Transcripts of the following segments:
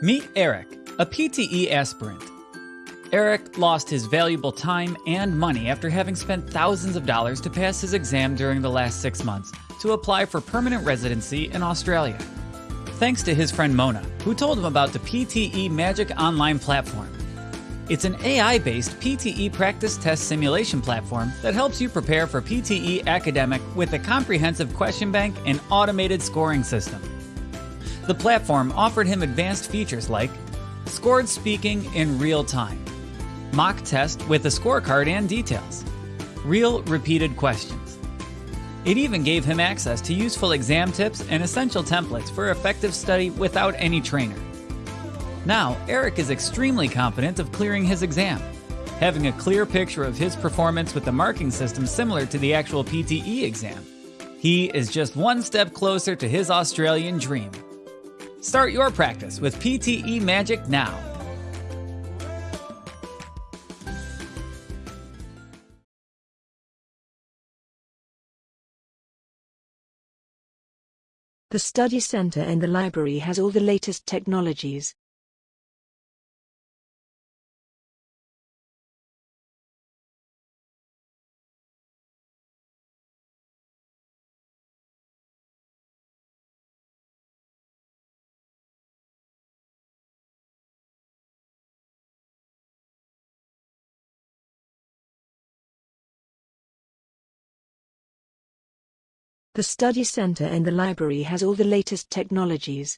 Meet Eric, a PTE aspirant. Eric lost his valuable time and money after having spent thousands of dollars to pass his exam during the last six months to apply for permanent residency in Australia. Thanks to his friend Mona, who told him about the PTE Magic Online platform. It's an AI based PTE practice test simulation platform that helps you prepare for PTE academic with a comprehensive question bank and automated scoring system. The platform offered him advanced features like scored speaking in real time, mock test with a scorecard and details, real repeated questions. It even gave him access to useful exam tips and essential templates for effective study without any trainer. Now, Eric is extremely confident of clearing his exam, having a clear picture of his performance with the marking system similar to the actual PTE exam. He is just one step closer to his Australian dream. Start your practice with PTE Magic now. The study center in the library has all the latest technologies. The study center and the library has all the latest technologies.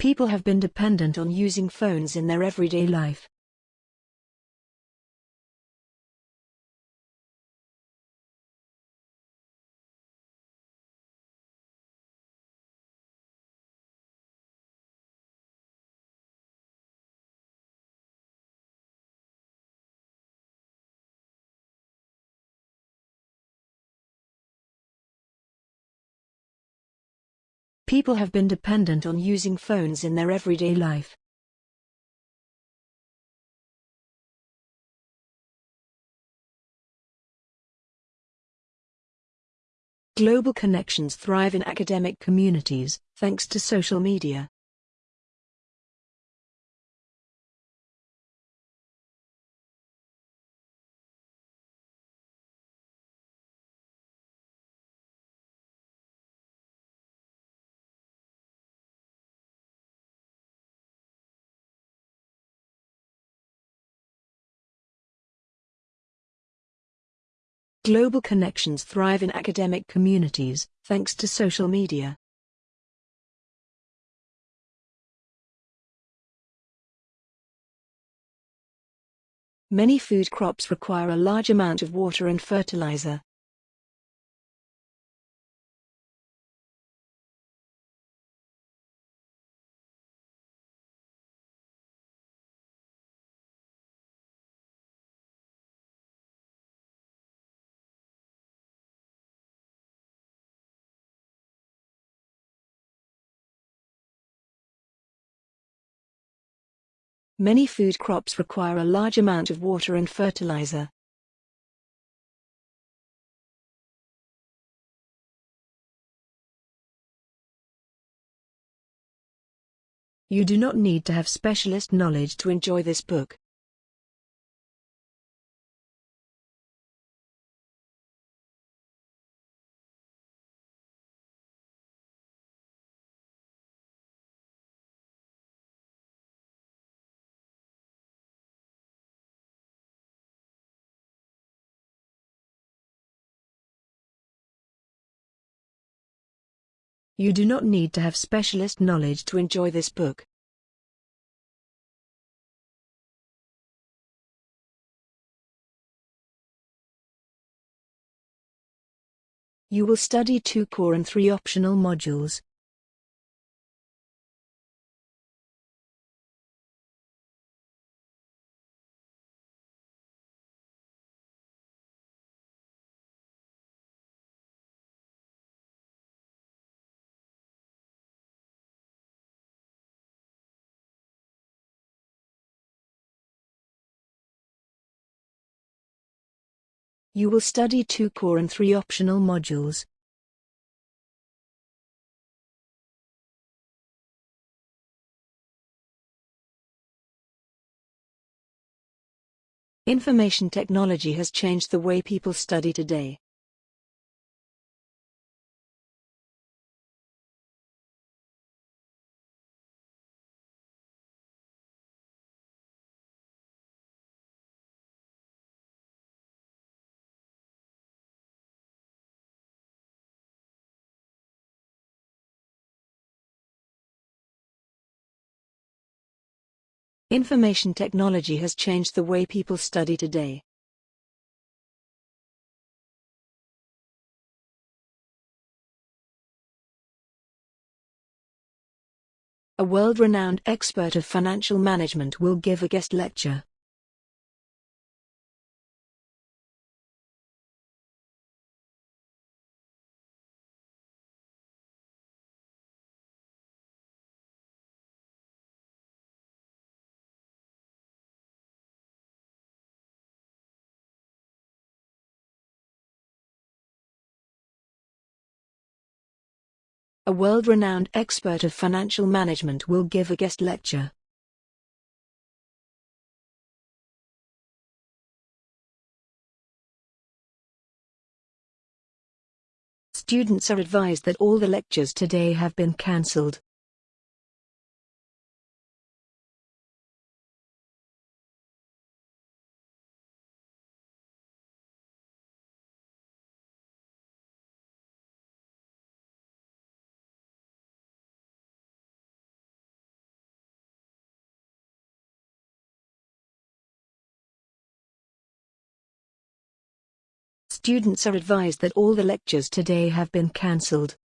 People have been dependent on using phones in their everyday life. People have been dependent on using phones in their everyday life. Global connections thrive in academic communities, thanks to social media. Global connections thrive in academic communities, thanks to social media. Many food crops require a large amount of water and fertilizer. Many food crops require a large amount of water and fertilizer. You do not need to have specialist knowledge to enjoy this book. You do not need to have specialist knowledge to enjoy this book. You will study two core and three optional modules. You will study two core and three optional modules. Information technology has changed the way people study today. Information technology has changed the way people study today. A world-renowned expert of financial management will give a guest lecture. A world-renowned expert of financial management will give a guest lecture. Students are advised that all the lectures today have been cancelled. Students are advised that all the lectures today have been cancelled.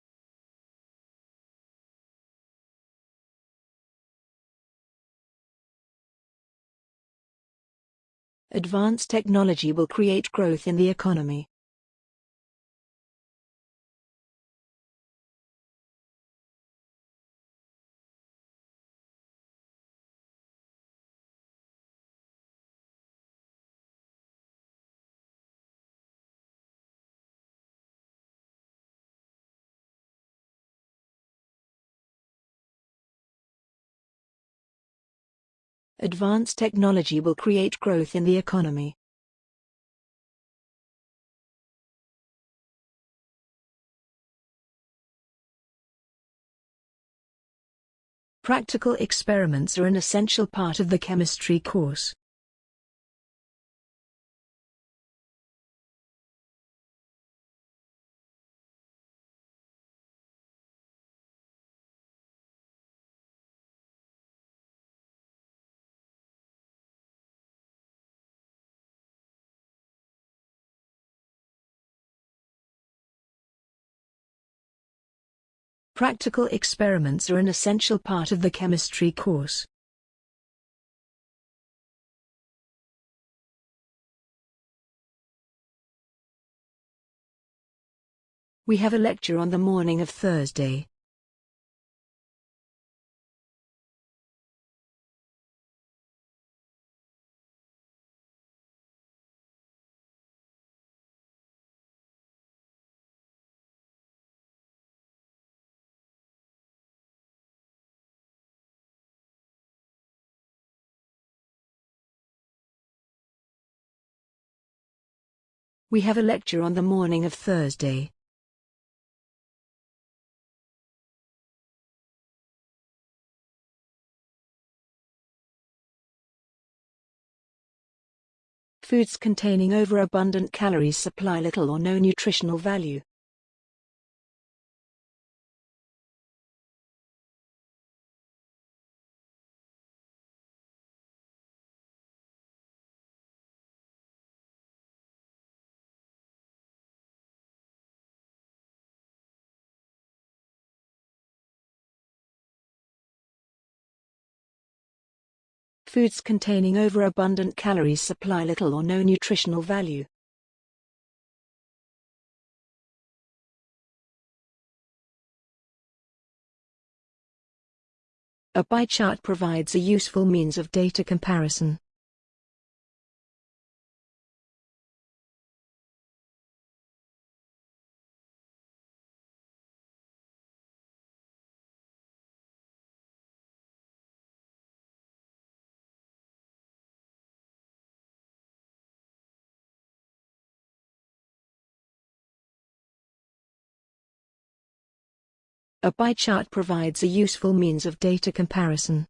Advanced technology will create growth in the economy. Advanced technology will create growth in the economy. Practical experiments are an essential part of the chemistry course. Practical experiments are an essential part of the chemistry course. We have a lecture on the morning of Thursday. We have a lecture on the morning of Thursday. Foods containing overabundant calories supply little or no nutritional value. Foods containing overabundant calories supply little or no nutritional value. A pie chart provides a useful means of data comparison. A pie chart provides a useful means of data comparison.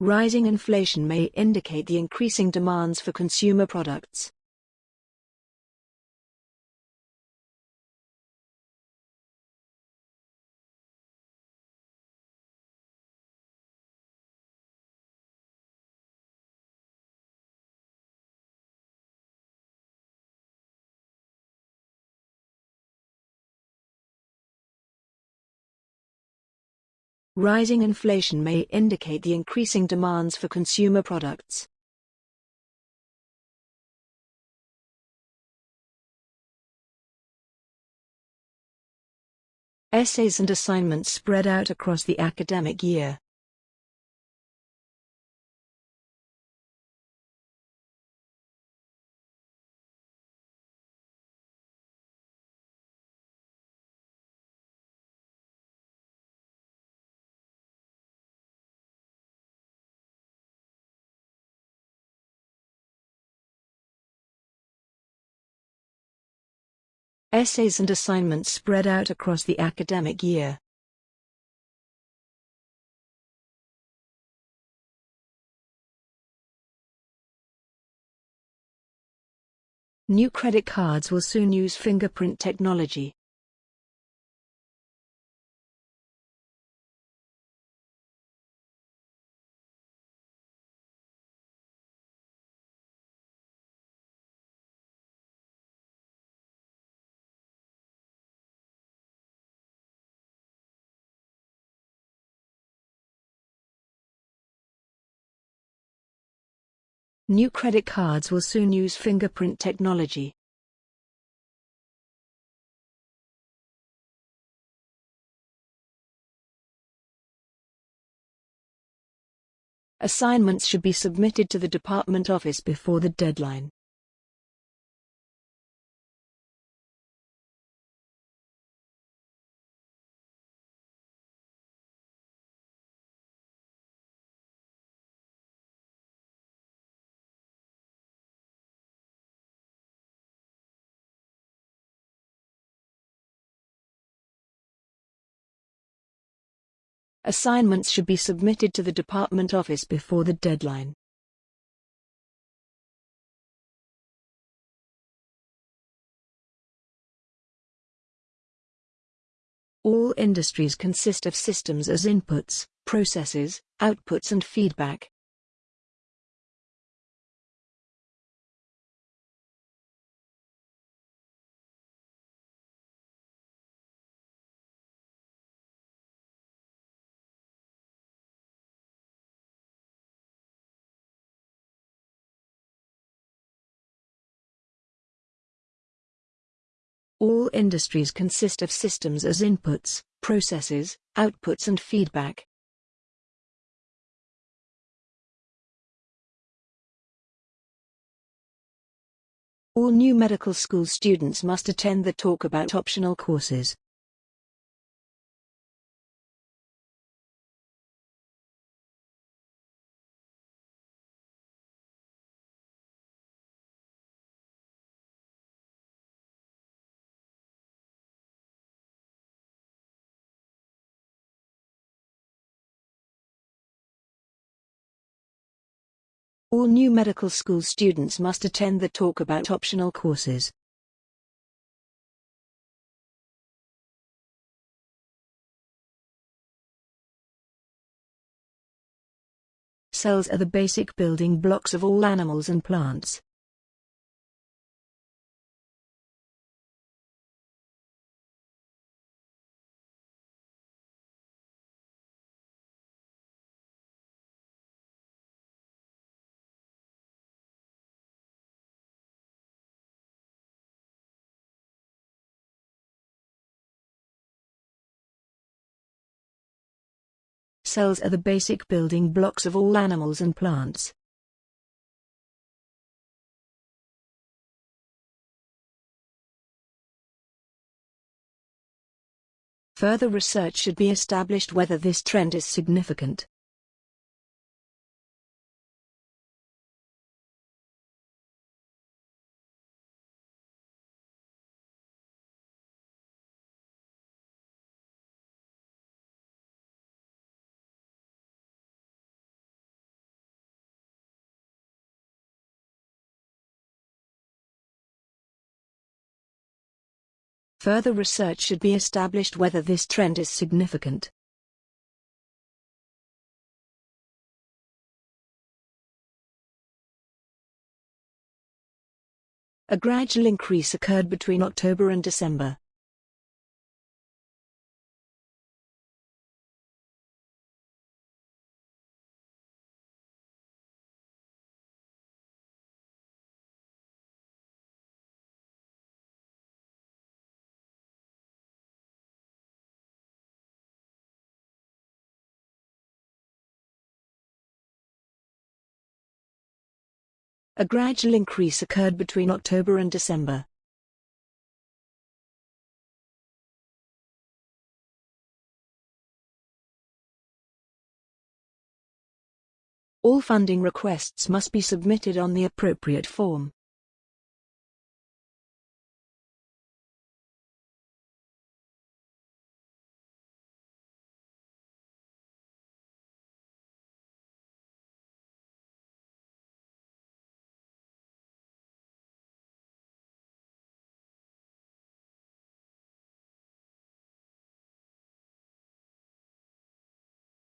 Rising inflation may indicate the increasing demands for consumer products. Rising inflation may indicate the increasing demands for consumer products. Essays and assignments spread out across the academic year. Essays and assignments spread out across the academic year. New credit cards will soon use fingerprint technology. New credit cards will soon use fingerprint technology. Assignments should be submitted to the department office before the deadline. Assignments should be submitted to the department office before the deadline. All industries consist of systems as inputs, processes, outputs and feedback. All industries consist of systems as inputs, processes, outputs and feedback. All new medical school students must attend the talk about optional courses. All new medical school students must attend the talk about optional courses. Cells are the basic building blocks of all animals and plants. Cells are the basic building blocks of all animals and plants. Further research should be established whether this trend is significant. Further research should be established whether this trend is significant. A gradual increase occurred between October and December. A gradual increase occurred between October and December. All funding requests must be submitted on the appropriate form.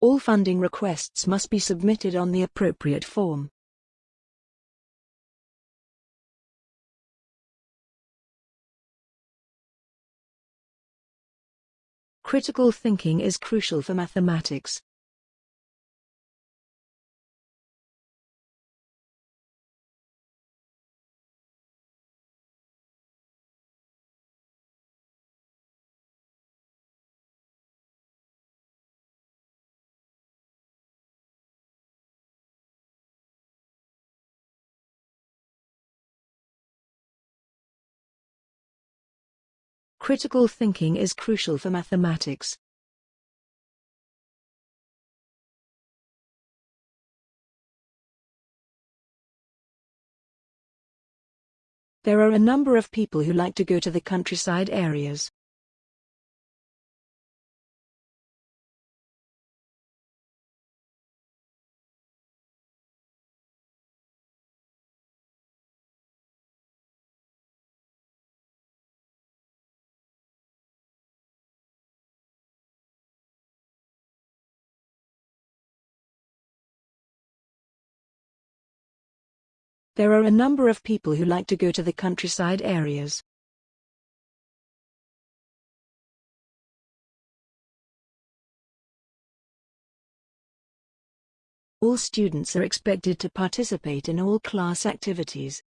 All funding requests must be submitted on the appropriate form. Critical thinking is crucial for mathematics. Critical thinking is crucial for mathematics. There are a number of people who like to go to the countryside areas. There are a number of people who like to go to the countryside areas. All students are expected to participate in all class activities.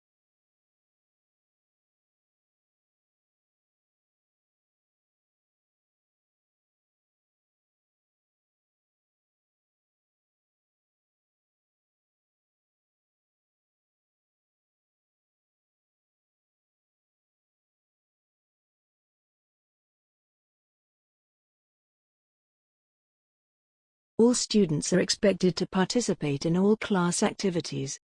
All students are expected to participate in all class activities.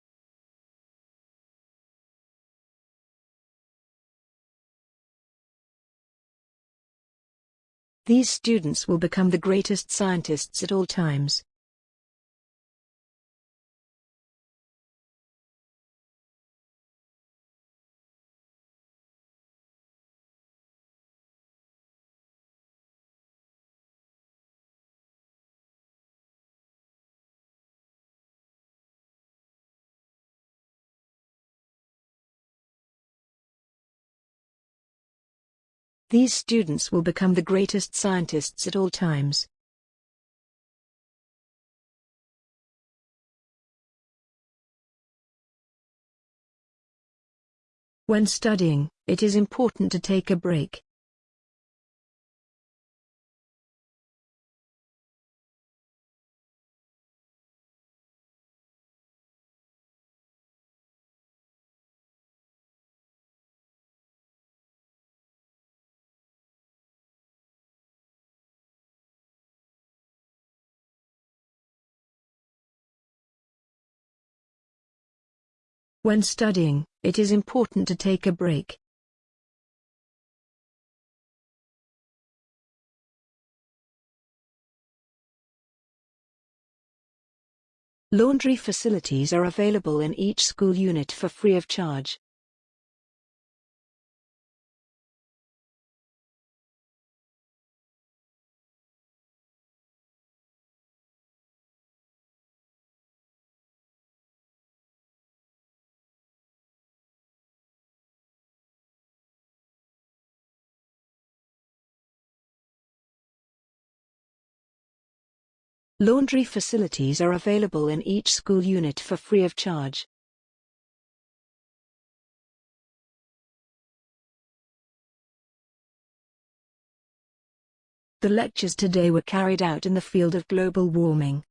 These students will become the greatest scientists at all times. These students will become the greatest scientists at all times. When studying, it is important to take a break. When studying, it is important to take a break. Laundry facilities are available in each school unit for free of charge. Laundry facilities are available in each school unit for free of charge. The lectures today were carried out in the field of global warming.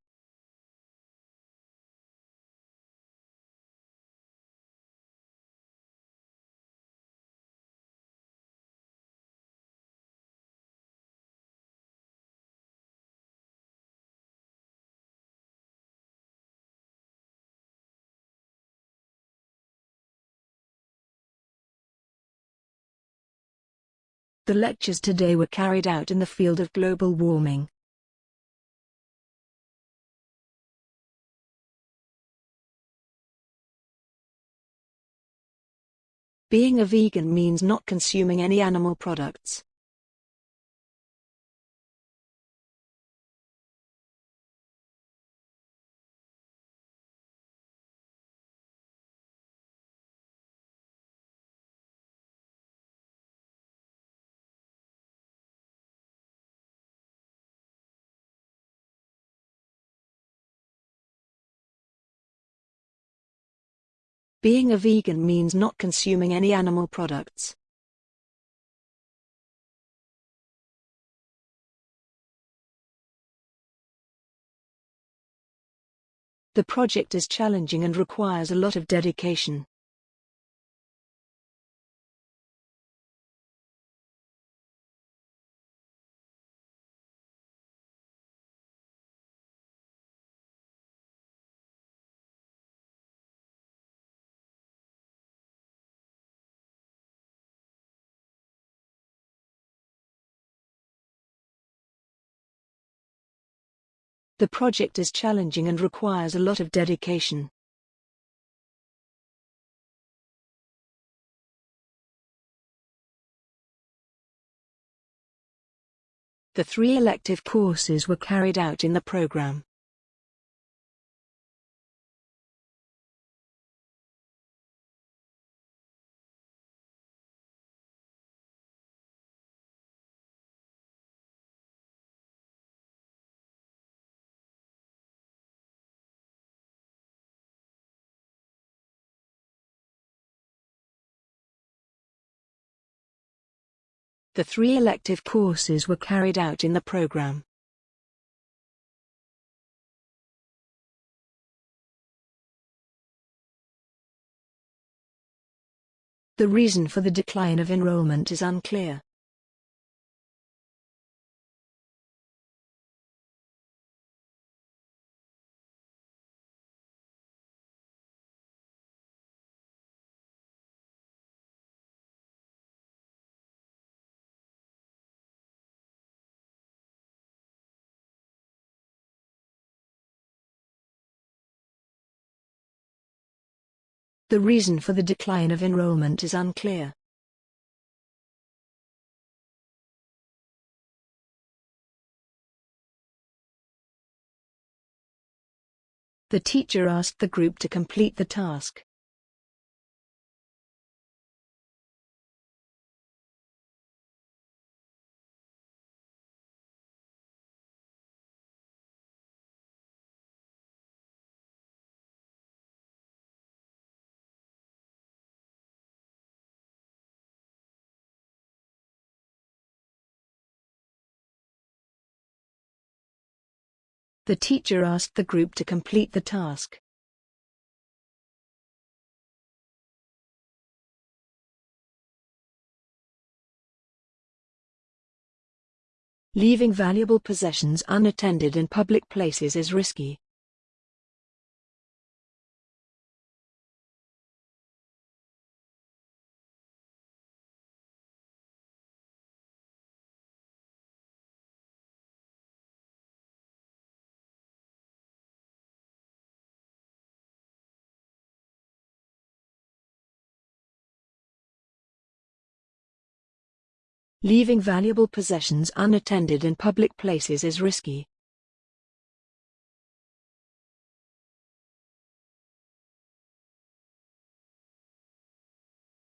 The lectures today were carried out in the field of global warming. Being a vegan means not consuming any animal products. Being a vegan means not consuming any animal products. The project is challenging and requires a lot of dedication. The project is challenging and requires a lot of dedication. The three elective courses were carried out in the program. The three elective courses were carried out in the program. The reason for the decline of enrollment is unclear. The reason for the decline of enrollment is unclear. The teacher asked the group to complete the task. The teacher asked the group to complete the task. Leaving valuable possessions unattended in public places is risky. Leaving valuable possessions unattended in public places is risky.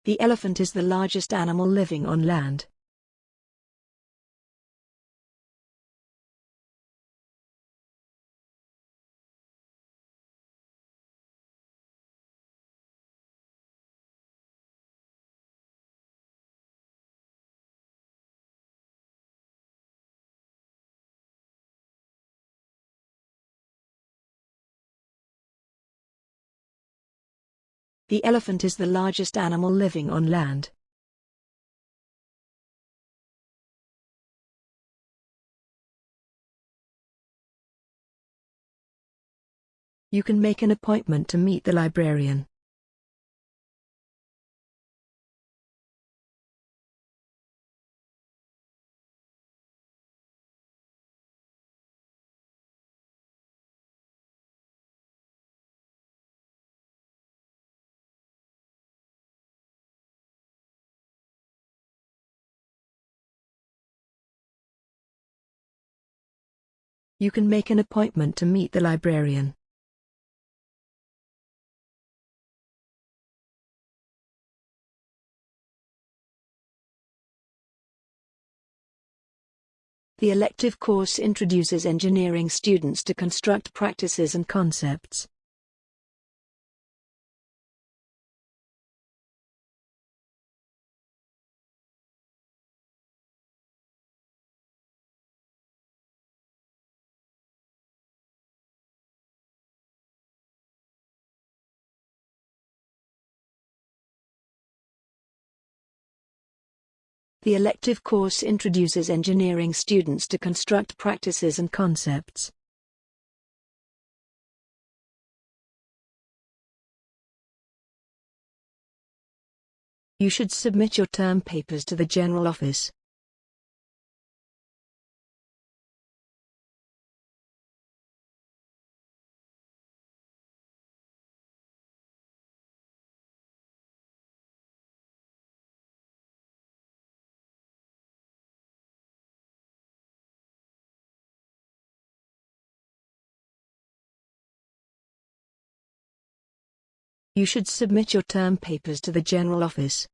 The elephant is the largest animal living on land. The elephant is the largest animal living on land. You can make an appointment to meet the librarian. You can make an appointment to meet the librarian. The elective course introduces engineering students to construct practices and concepts. The elective course introduces engineering students to construct practices and concepts. You should submit your term papers to the General Office. You should submit your term papers to the General Office.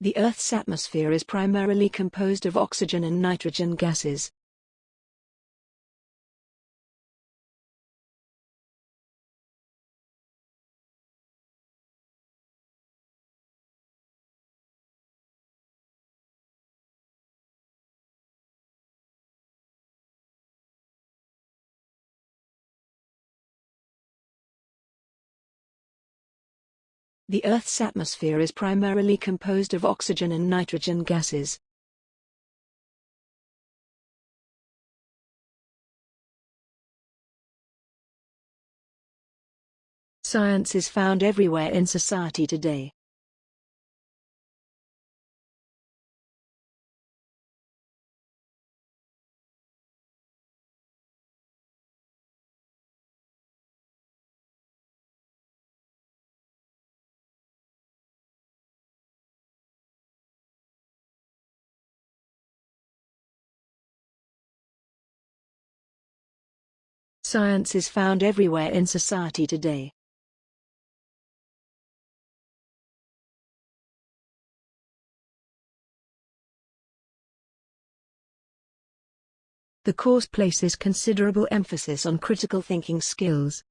The Earth's atmosphere is primarily composed of oxygen and nitrogen gases. The Earth's atmosphere is primarily composed of oxygen and nitrogen gases. Science is found everywhere in society today. Science is found everywhere in society today. The course places considerable emphasis on critical thinking skills.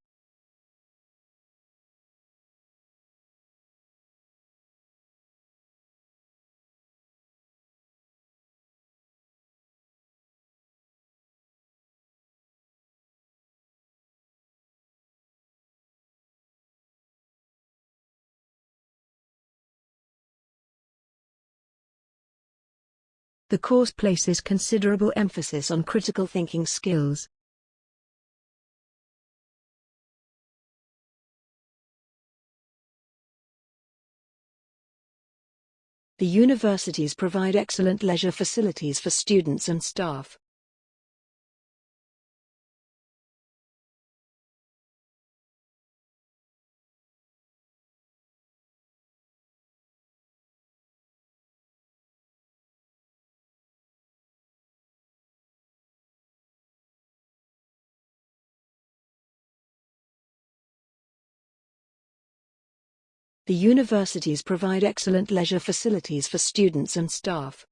The course places considerable emphasis on critical thinking skills. The universities provide excellent leisure facilities for students and staff. The universities provide excellent leisure facilities for students and staff.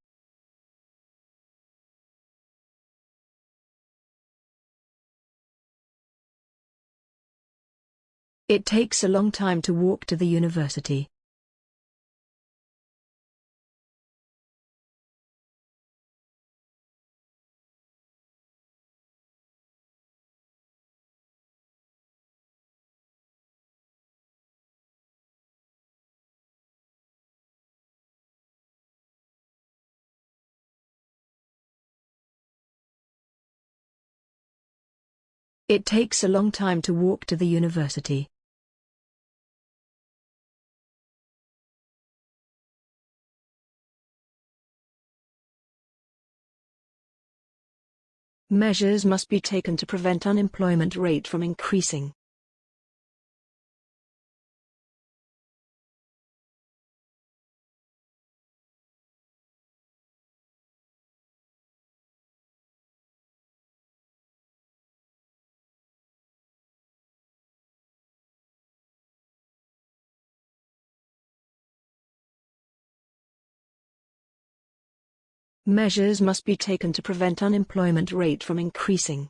It takes a long time to walk to the university. It takes a long time to walk to the university. Measures must be taken to prevent unemployment rate from increasing. Measures must be taken to prevent unemployment rate from increasing.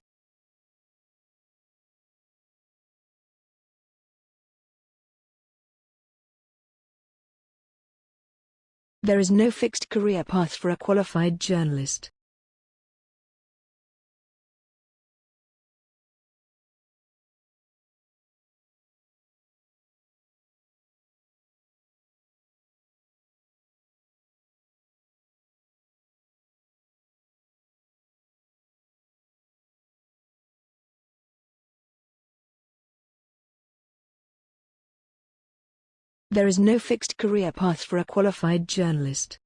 There is no fixed career path for a qualified journalist. There is no fixed career path for a qualified journalist.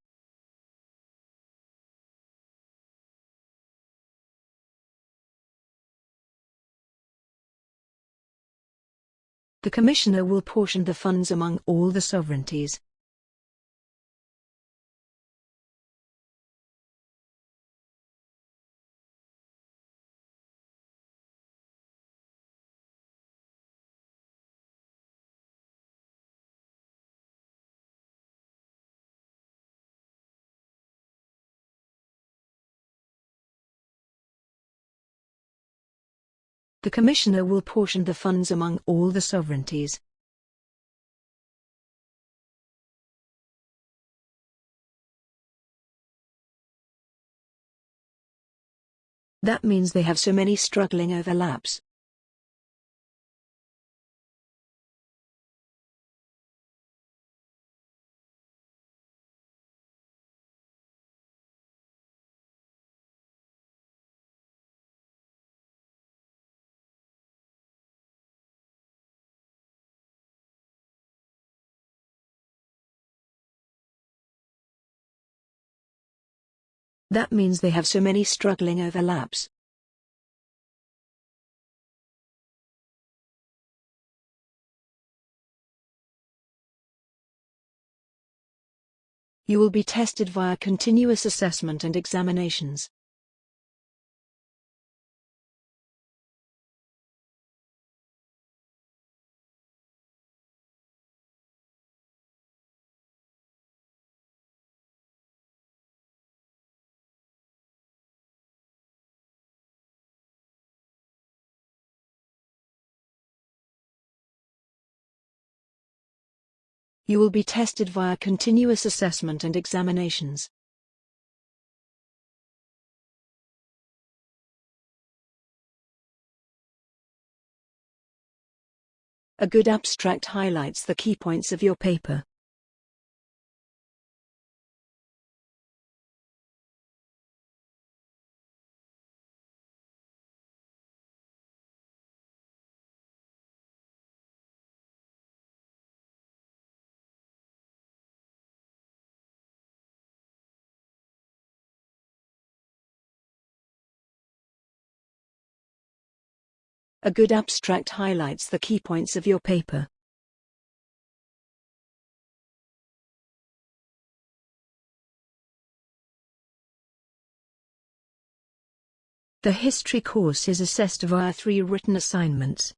The Commissioner will portion the funds among all the sovereignties. The Commissioner will portion the funds among all the sovereignties. That means they have so many struggling overlaps. That means they have so many struggling overlaps. You will be tested via continuous assessment and examinations. You will be tested via continuous assessment and examinations. A good abstract highlights the key points of your paper. A good abstract highlights the key points of your paper. The history course is assessed via three written assignments.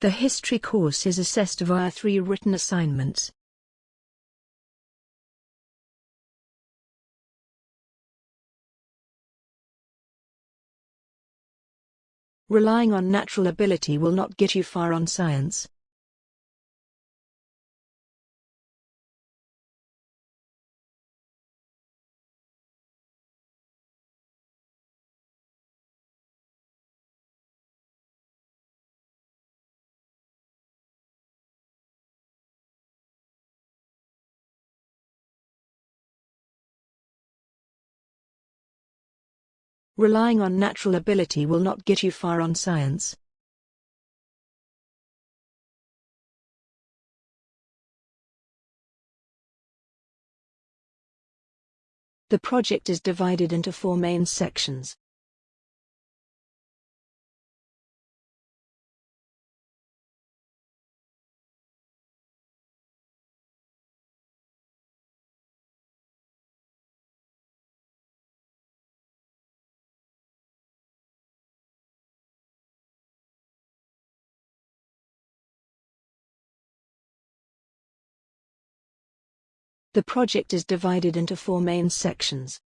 The history course is assessed via three written assignments. Relying on natural ability will not get you far on science. Relying on natural ability will not get you far on science. The project is divided into four main sections. The project is divided into four main sections.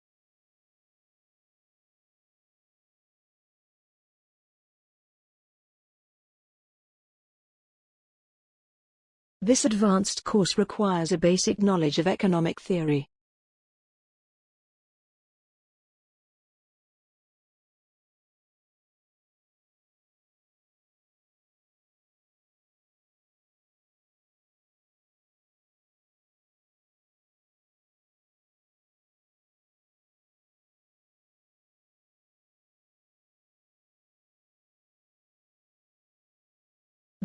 This advanced course requires a basic knowledge of economic theory.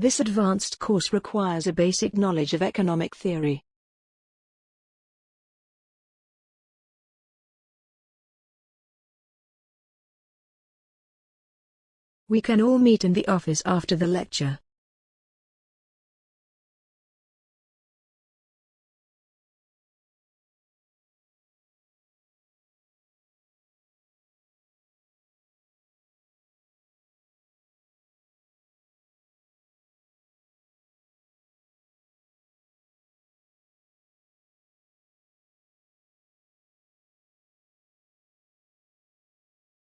This advanced course requires a basic knowledge of economic theory. We can all meet in the office after the lecture.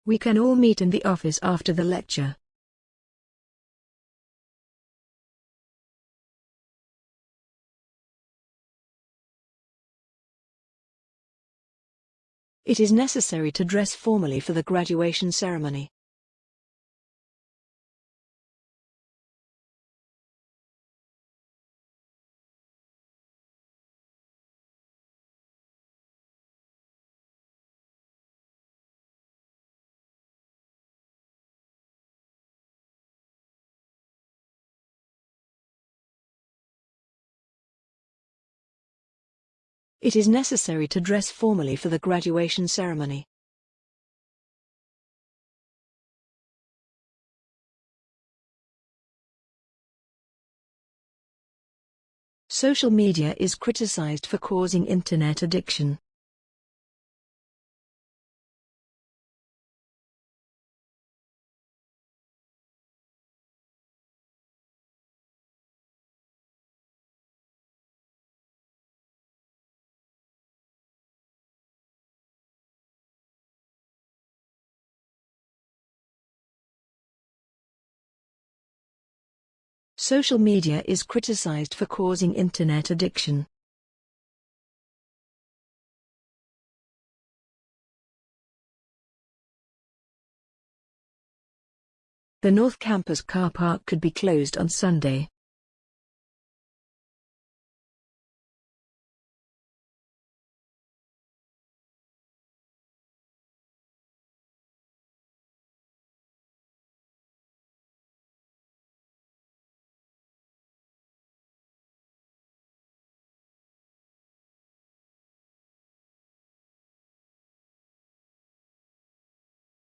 We can all meet in the office after the lecture. It is necessary to dress formally for the graduation ceremony. It is necessary to dress formally for the graduation ceremony. Social media is criticized for causing internet addiction. Social media is criticized for causing internet addiction. The North Campus car park could be closed on Sunday.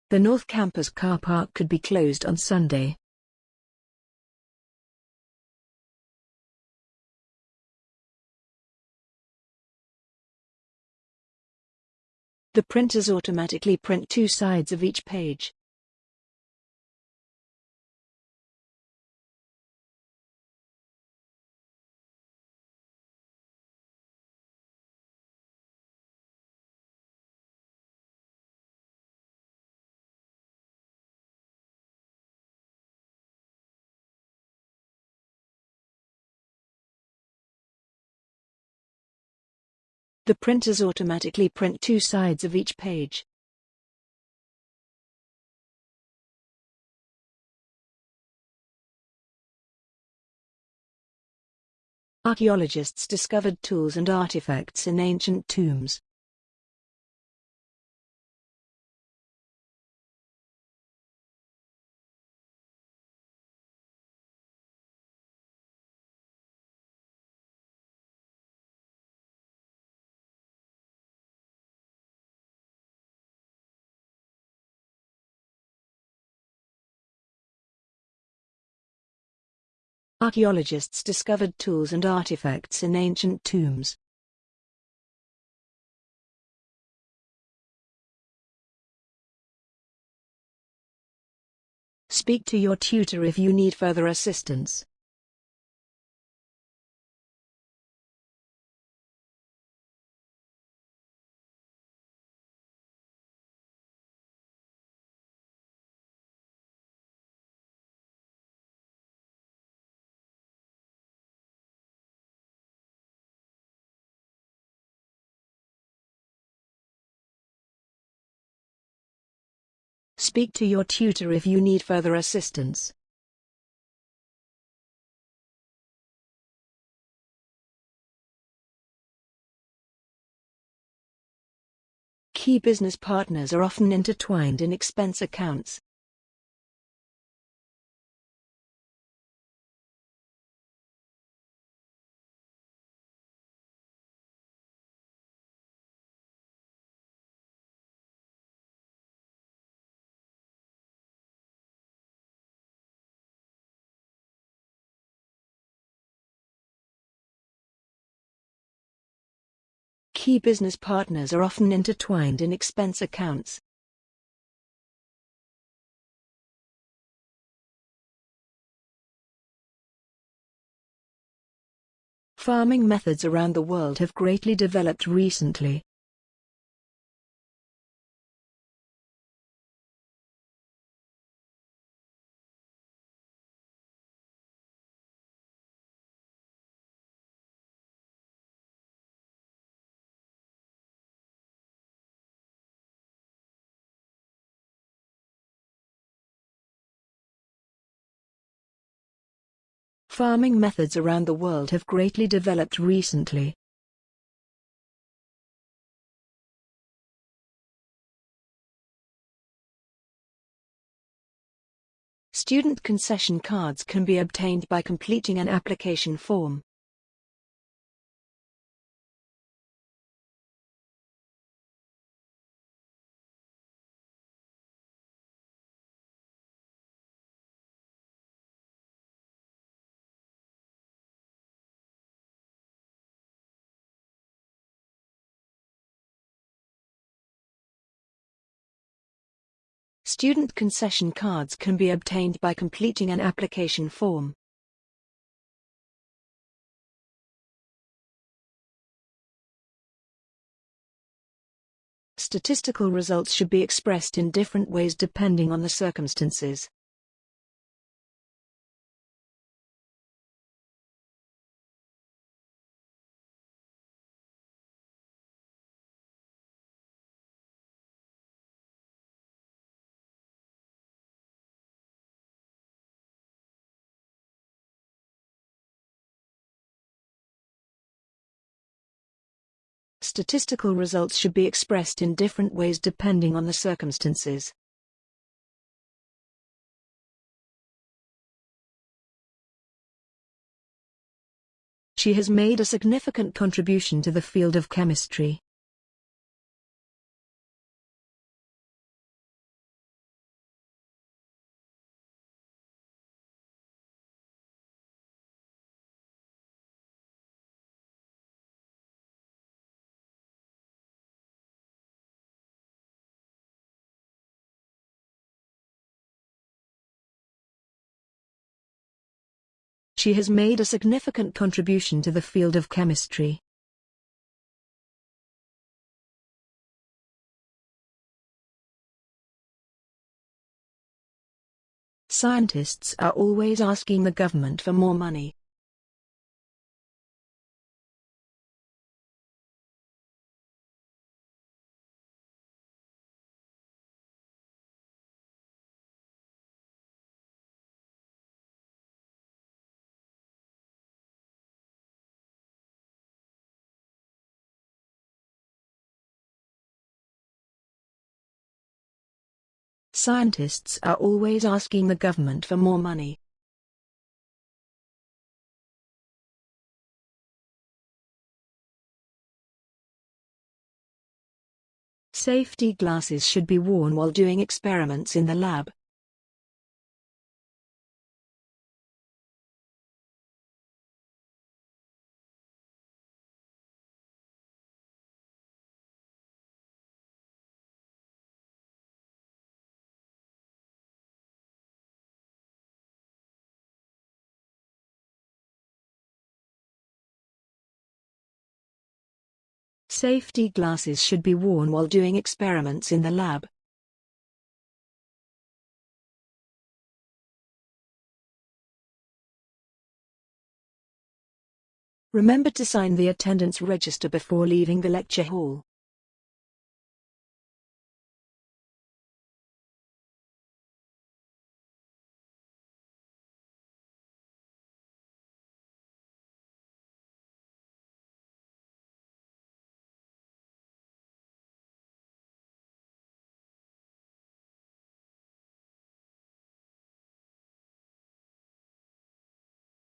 The North Campus car park could be closed on Sunday. The printers automatically print two sides of each page. The printers automatically print two sides of each page. Archaeologists discovered tools and artifacts in ancient tombs. Archaeologists discovered tools and artifacts in ancient tombs. Speak to your tutor if you need further assistance. Speak to your tutor if you need further assistance. Key business partners are often intertwined in expense accounts. Key business partners are often intertwined in expense accounts. Farming methods around the world have greatly developed recently. Farming methods around the world have greatly developed recently. Student concession cards can be obtained by completing an application form. Student concession cards can be obtained by completing an application form. Statistical results should be expressed in different ways depending on the circumstances. Statistical results should be expressed in different ways depending on the circumstances. She has made a significant contribution to the field of chemistry. She has made a significant contribution to the field of chemistry. Scientists are always asking the government for more money. Scientists are always asking the government for more money. Safety glasses should be worn while doing experiments in the lab. Safety glasses should be worn while doing experiments in the lab. Remember to sign the attendance register before leaving the lecture hall.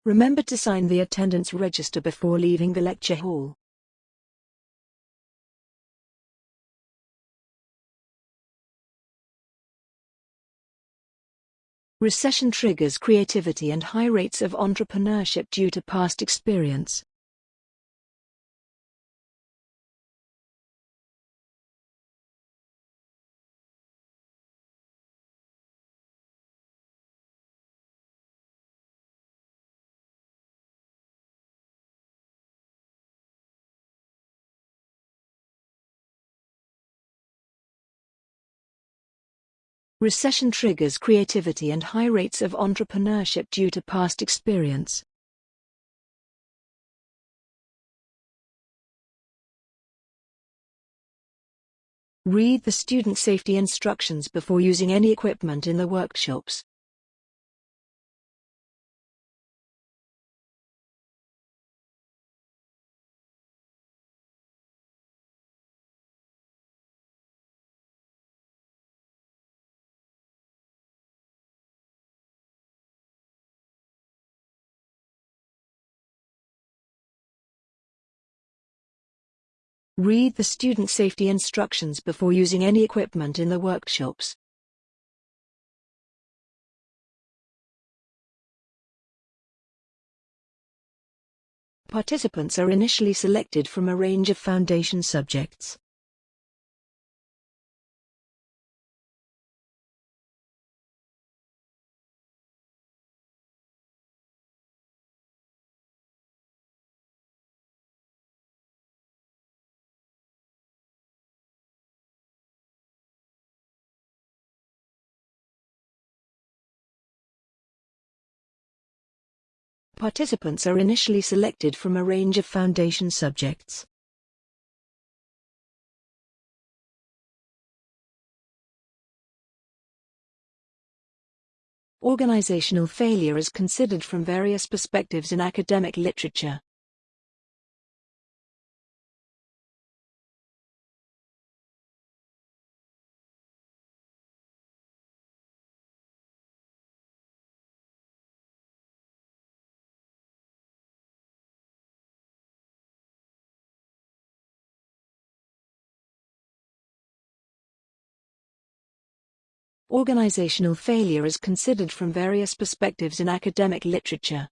Remember to sign the attendance register before leaving the lecture hall. Recession triggers creativity and high rates of entrepreneurship due to past experience. Recession triggers creativity and high rates of entrepreneurship due to past experience. Read the student safety instructions before using any equipment in the workshops. Read the student safety instructions before using any equipment in the workshops. Participants are initially selected from a range of foundation subjects. Participants are initially selected from a range of foundation subjects. Organizational failure is considered from various perspectives in academic literature. Organizational failure is considered from various perspectives in academic literature.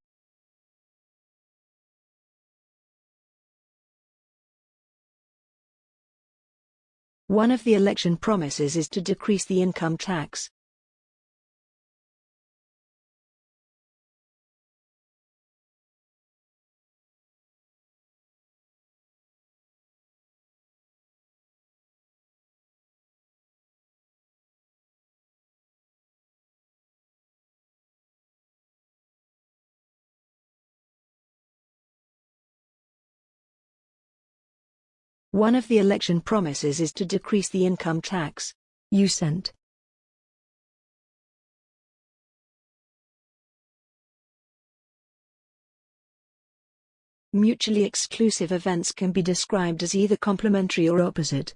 One of the election promises is to decrease the income tax. One of the election promises is to decrease the income tax. You sent. Mutually exclusive events can be described as either complementary or opposite.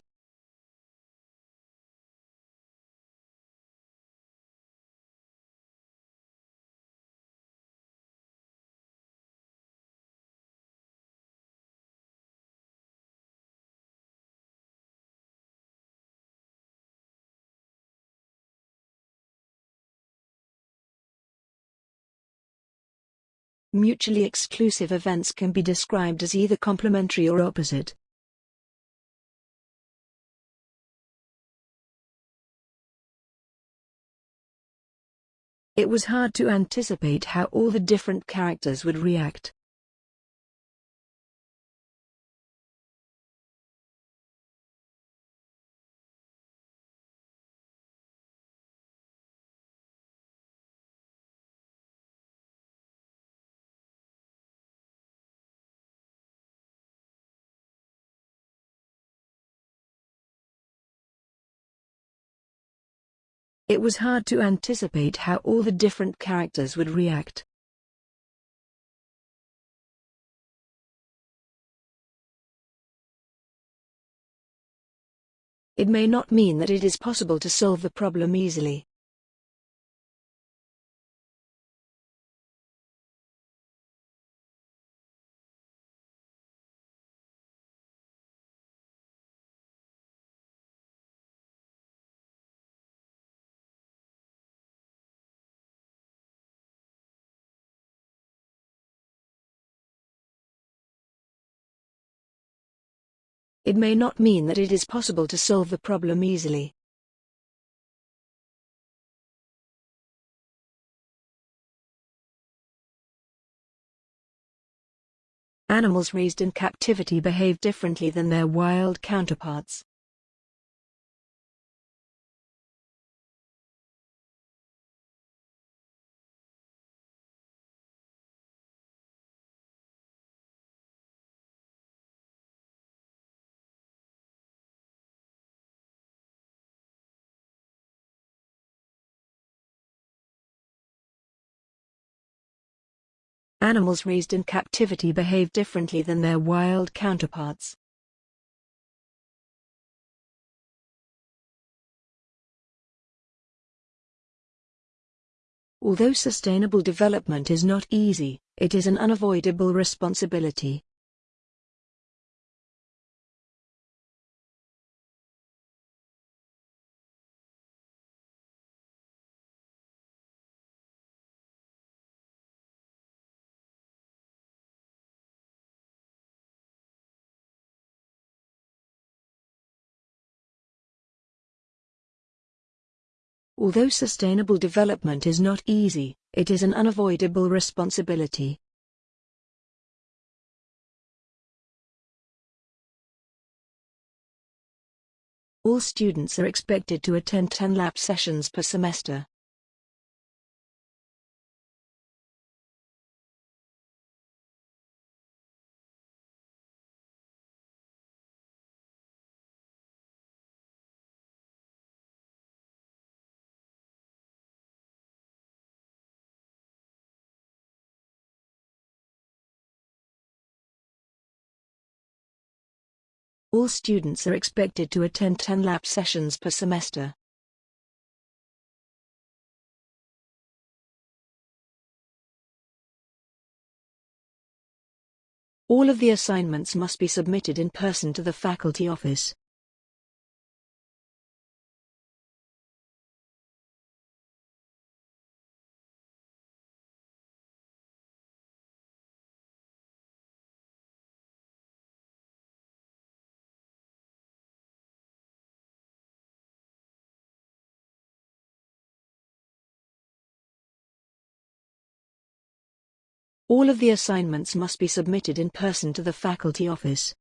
Mutually exclusive events can be described as either complementary or opposite. It was hard to anticipate how all the different characters would react. It was hard to anticipate how all the different characters would react. It may not mean that it is possible to solve the problem easily. It may not mean that it is possible to solve the problem easily. Animals raised in captivity behave differently than their wild counterparts. Animals raised in captivity behave differently than their wild counterparts. Although sustainable development is not easy, it is an unavoidable responsibility. Although sustainable development is not easy, it is an unavoidable responsibility. All students are expected to attend 10 lab sessions per semester. All students are expected to attend 10 lab sessions per semester. All of the assignments must be submitted in person to the faculty office. All of the assignments must be submitted in person to the faculty office.